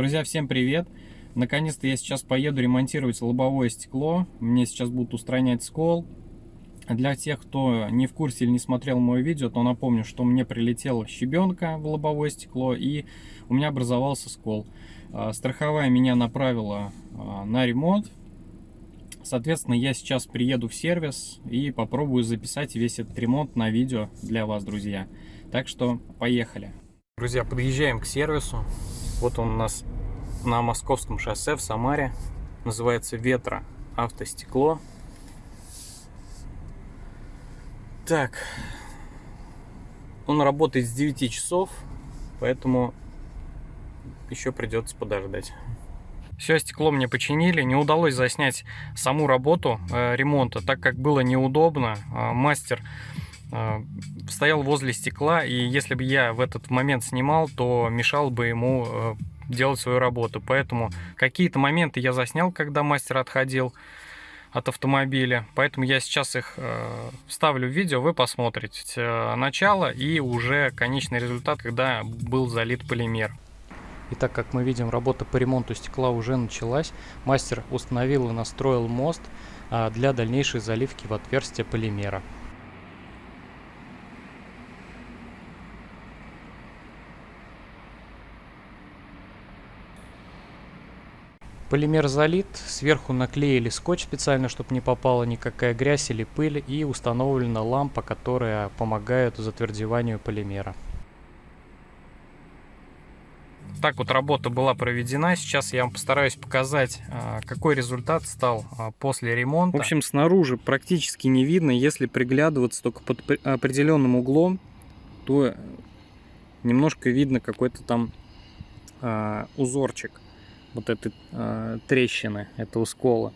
Друзья, всем привет! Наконец-то я сейчас поеду ремонтировать лобовое стекло. Мне сейчас будут устранять скол. Для тех, кто не в курсе или не смотрел мое видео, то напомню, что мне прилетела щебенка в лобовое стекло и у меня образовался скол. А, страховая меня направила а, на ремонт. Соответственно, я сейчас приеду в сервис и попробую записать весь этот ремонт на видео для вас, друзья. Так что поехали. Друзья, подъезжаем к сервису. Вот он у нас на Московском шоссе в Самаре. Называется Ветра автостекло. Так. Он работает с 9 часов, поэтому еще придется подождать. Все стекло мне починили. Не удалось заснять саму работу э, ремонта, так как было неудобно. Э, мастер стоял возле стекла, и если бы я в этот момент снимал, то мешал бы ему э, делать свою работу. Поэтому какие-то моменты я заснял, когда мастер отходил от автомобиля. Поэтому я сейчас их э, вставлю в видео, вы посмотрите э, начало и уже конечный результат, когда был залит полимер. Итак, как мы видим, работа по ремонту стекла уже началась. Мастер установил и настроил мост э, для дальнейшей заливки в отверстие полимера. Полимер залит, сверху наклеили скотч специально, чтобы не попала никакая грязь или пыль, и установлена лампа, которая помогает затвердеванию полимера. Так вот работа была проведена. Сейчас я вам постараюсь показать, а, какой результат стал а, после ремонта. В общем, снаружи практически не видно. Если приглядываться только под определенным углом, то немножко видно какой-то там а, узорчик вот этой э, трещины, этого скола.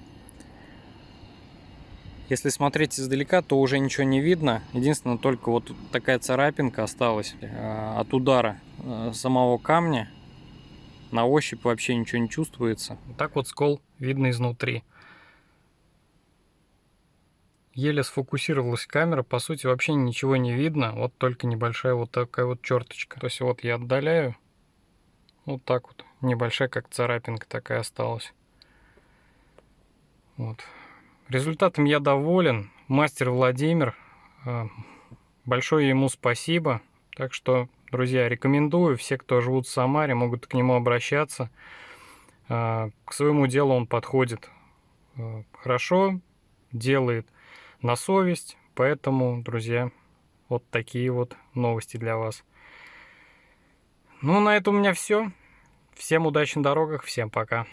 Если смотреть издалека, то уже ничего не видно. Единственное, только вот такая царапинка осталась э, от удара э, самого камня. На ощупь вообще ничего не чувствуется. Так вот скол видно изнутри. Еле сфокусировалась камера, по сути вообще ничего не видно, вот только небольшая вот такая вот черточка. То есть вот я отдаляю, вот так вот. Небольшая, как царапинка такая осталась. Вот. Результатом я доволен. Мастер Владимир. Э, большое ему спасибо. Так что, друзья, рекомендую. Все, кто живут в Самаре, могут к нему обращаться. Э, к своему делу он подходит э, хорошо, делает на совесть. Поэтому, друзья, вот такие вот новости для вас. Ну, на этом у меня все. Всем удачи на дорогах, всем пока.